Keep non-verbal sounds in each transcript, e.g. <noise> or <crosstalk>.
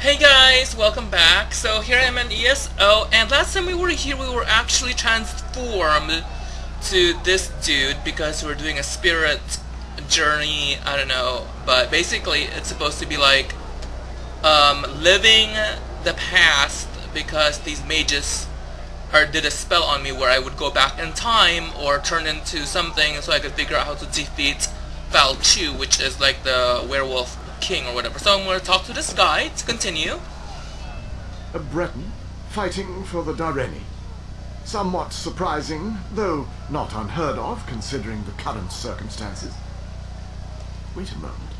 Hey guys, welcome back. So here I am in ESO, and last time we were here we were actually transformed to this dude because we're doing a spirit journey, I don't know, but basically it's supposed to be like um, living the past because these mages did a spell on me where I would go back in time or turn into something so I could figure out how to defeat Faolchu, which is like the werewolf king or whatever. So I'm going to talk to this guy to continue. A Breton fighting for the Direnni. Somewhat surprising, though not unheard of considering the current circumstances. Wait a moment.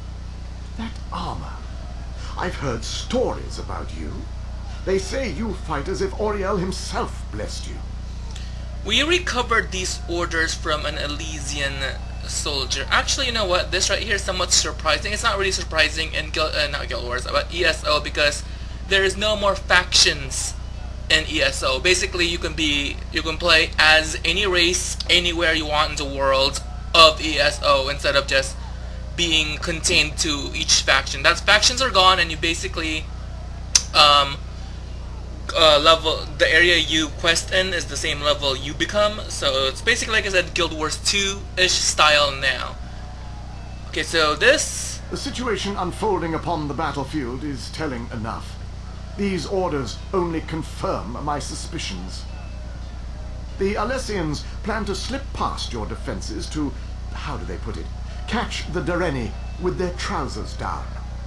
That armor. I've heard stories about you. They say you fight as if Auriel himself blessed you. We recovered these orders from an Alessian soldier. Actually, you know what? This right here is somewhat surprising. It's not really surprising in Guild, uh, not Guild Wars, but ESO because there is no more factions in ESO. Basically, you can be, you can play as any race anywhere you want in the world of ESO instead of just being contained to each faction. That's factions are gone, and you basically um, uh, level the area you quest in is the same level you become. So it's basically like I said Guild Wars 2-ish style now. Okay so this the situation unfolding upon the battlefield is telling enough. These orders only confirm my suspicions. The Alessians plan to slip past your defenses to how do they put it catch the Direnni with their trousers down.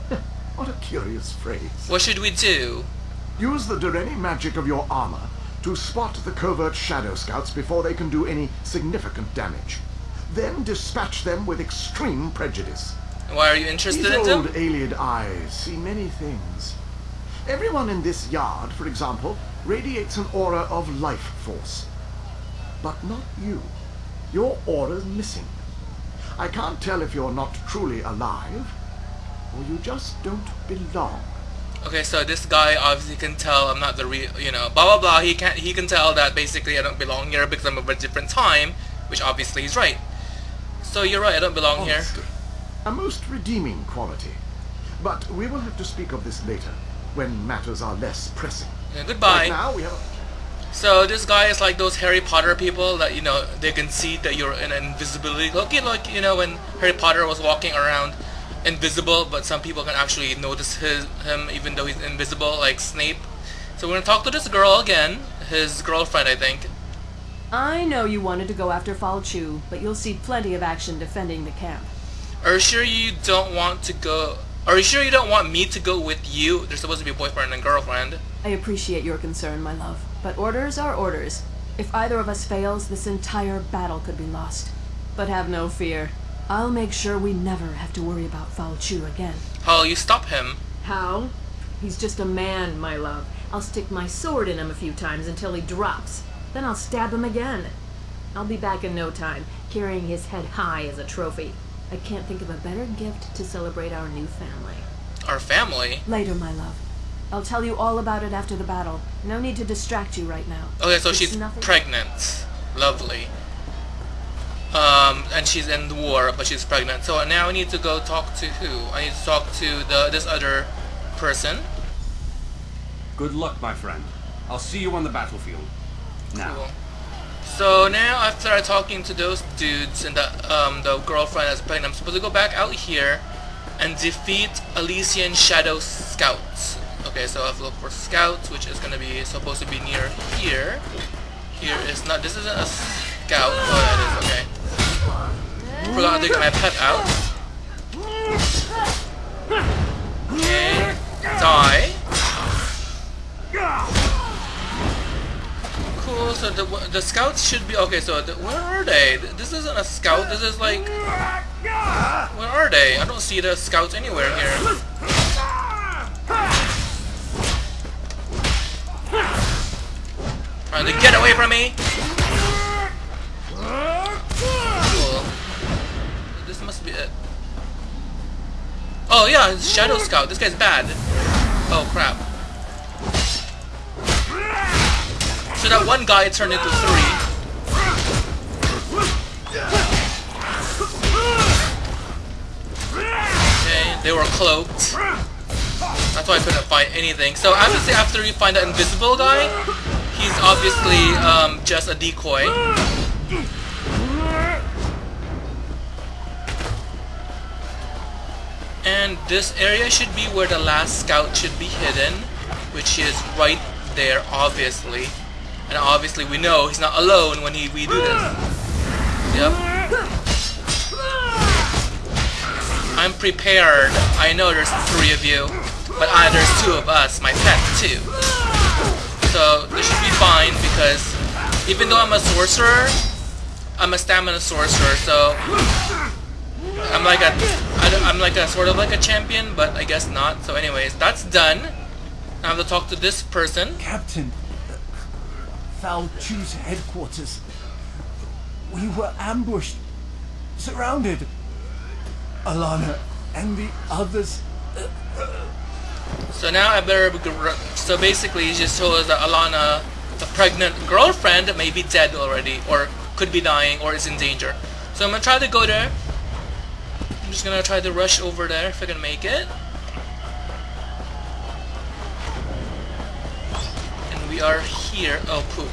<laughs> What a curious phrase. What should we do Use the Direnni magic of your armor to spot the covert Shadow Scouts before they can do any significant damage. Then dispatch them with extreme prejudice. Why are you interested These in old them? Ayleid eyes see many things. Everyone in this yard, for example, radiates an aura of life force. But not you. Your aura's missing. I can't tell if you're not truly alive, or you just don't belong. Okay, so this guy obviously can tell I'm not the real, you know, blah blah blah. He can he can tell that basically I don't belong here because I'm of a different time, which obviously he's right. So you're right, I don't belong oh, here. A most redeeming quality. But we will have to speak of this later, when matters are less pressing. Yeah, goodbye. Right now we have. So this guy is like those Harry Potter people that you know they can see that you're in invisibility. Okay, like you know when Harry Potter was walking around invisible, but some people can actually notice his, him even though he's invisible, like Snape. So we're gonna talk to this girl again, his girlfriend, I think. I know you wanted to go after Faolchu, but you'll see plenty of action defending the camp. Are you sure you don't want to go? Are you sure you don't want me to go with you? There's supposed to be a boyfriend and girlfriend. I appreciate your concern, my love, but orders are orders. If either of us fails, this entire battle could be lost. But have no fear. I'll make sure we never have to worry about Faolchu again. How you stop him? How? He's just a man, my love. I'll stick my sword in him a few times until he drops. Then I'll stab him again. I'll be back in no time, carrying his head high as a trophy. I can't think of a better gift to celebrate our new family. Our family? Later, my love. I'll tell you all about it after the battle. No need to distract you right now. Okay, so It's she's nothing- pregnant. Lovely. Um, and she's in the war, but she's pregnant. So now I need to go talk to who? I need to talk to the this other person. Good luck, my friend. I'll see you on the battlefield. Now. Cool. So now after talking to those dudes and the um the girlfriend that's pregnant, I'm supposed to go back out here and defeat Alessian Shadow Scouts. Okay, so I have to look for scouts, which is gonna be supposed to be near here. Here is not. This isn't a scout. Oh, that is okay. Forgot to get my pet out. Okay, die. Cool. So the the scouts should be okay. So the, where are they? This isn't a scout. This is like where are they? I don't see the scouts anywhere here. Trying to get away from me. Oh yeah, Shadow Scout. This guy's bad. Oh crap. So that one guy turned into three. Okay, they were cloaked. That's why I couldn't find anything. So obviously after you find that invisible guy, he's obviously um, just a decoy. And this area should be where the last scout should be hidden, which is right there, obviously. And obviously we know he's not alone when he, we do this. Yep. I'm prepared. I know there's three of you, but I, there's two of us, my pet too. So this should be fine because even though I'm a sorcerer, I'm a stamina sorcerer, so I'm like a, I'm like a sort of like a champion, but I guess not. So anyways, that's done. I have to talk to this person. Captain, Val Chu's headquarters. We were ambushed, surrounded. Alana and the others. Uh, uh. So now I better. So basically, he just told us that Alana, the pregnant girlfriend, may be dead already, or could be dying, or is in danger. So I'm gonna try to go there. Just gonna try to rush over there if I can make it. And we are here. Oh, poop.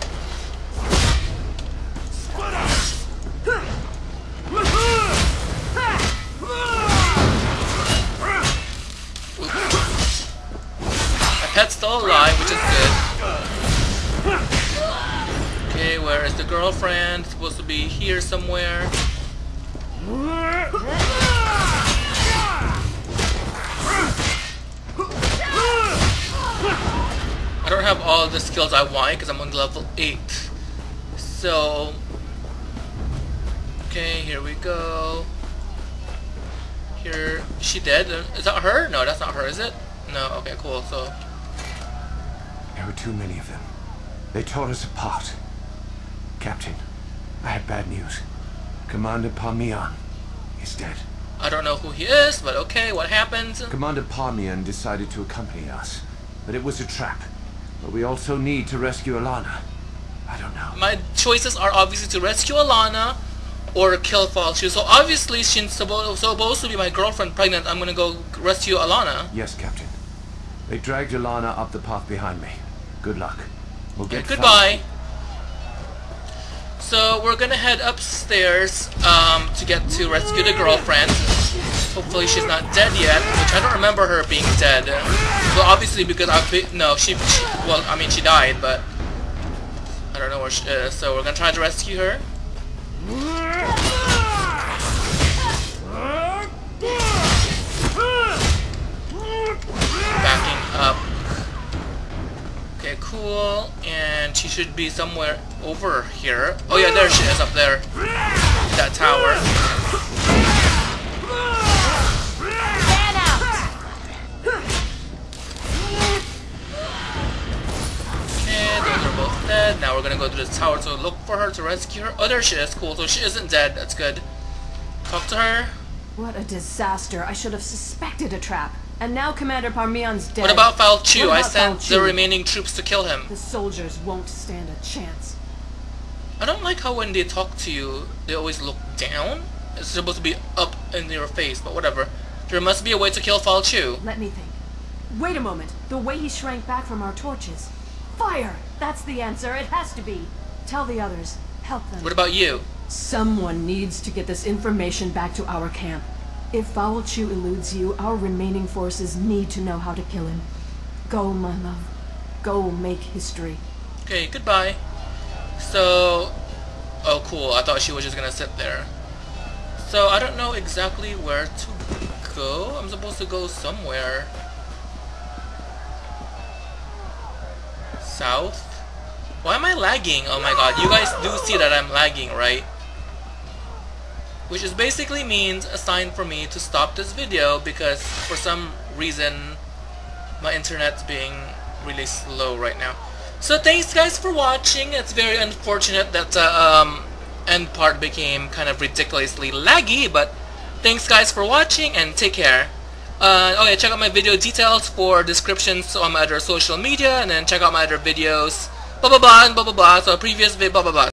My pet's still alive, which is good. Okay, where is the girlfriend? Supposed to be here somewhere. I don't have all the skills I want because I'm on level 8. So, okay, here we go. Here, is she dead? Is that her? No, that's not her, is it? No, okay, cool, so. There were too many of them. They tore us apart. Captain, I have bad news. Commander Parmian is dead. I don't know who he is, but okay, what happened? Commander Parmian decided to accompany us, but it was a trap. But we also need to rescue Alana. I don't know. My choices are obviously to rescue Alana or kill Faolchu. So obviously she's supposed, supposed to be my girlfriend pregnant. I'm gonna go rescue Alana. Yes, Captain. They dragged Alana up the path behind me. Good luck. We'll get goodbye. So we're gonna head upstairs um, to get to rescue the girlfriend. Hopefully she's not dead yet, which I don't remember her being dead. Well, obviously because I've been, no, she, she, well, I mean she died, but I don't know where she is. So we're gonna try to rescue her. Backing up. Okay, cool. And she should be somewhere over here. Oh yeah, there she is up there. That tower. Out! Those are both dead. Now we're gonna go to the tower to look for her to rescue her. Oh, there she is. Cool. So she isn't dead. That's good. Talk to her. What a disaster. I should have suspected a trap. And now Commander Parmian's dead. What about Faolchu? What I about sent the remaining troops to kill him. The soldiers won't stand a chance. I don't like how when they talk to you, they always look down. It's supposed to be up in your face, but whatever. There must be a way to kill Faolchu. Let me think. Wait a moment. The way he shrank back from our torches. Fire! That's the answer. It has to be. Tell the others. Help them. What about you? Someone needs to get this information back to our camp. If Faolchu eludes you, our remaining forces need to know how to kill him. Go, my love. Go make history. Okay, goodbye. So, oh cool, I thought she was just gonna sit there. So, I don't know exactly where to go. I'm supposed to go somewhere. South? Why am I lagging? Oh my god, you guys do see that I'm lagging, right? Which is basically means a sign for me to stop this video because for some reason my internet's being really slow right now. So thanks guys for watching. It's very unfortunate that the um, end part became kind of ridiculously laggy, but thanks guys for watching and take care. Uh, check out my video details for descriptions on my other social media, and then check out my other videos. Blah blah blah and blah blah blah. So previous vid blah blah blah.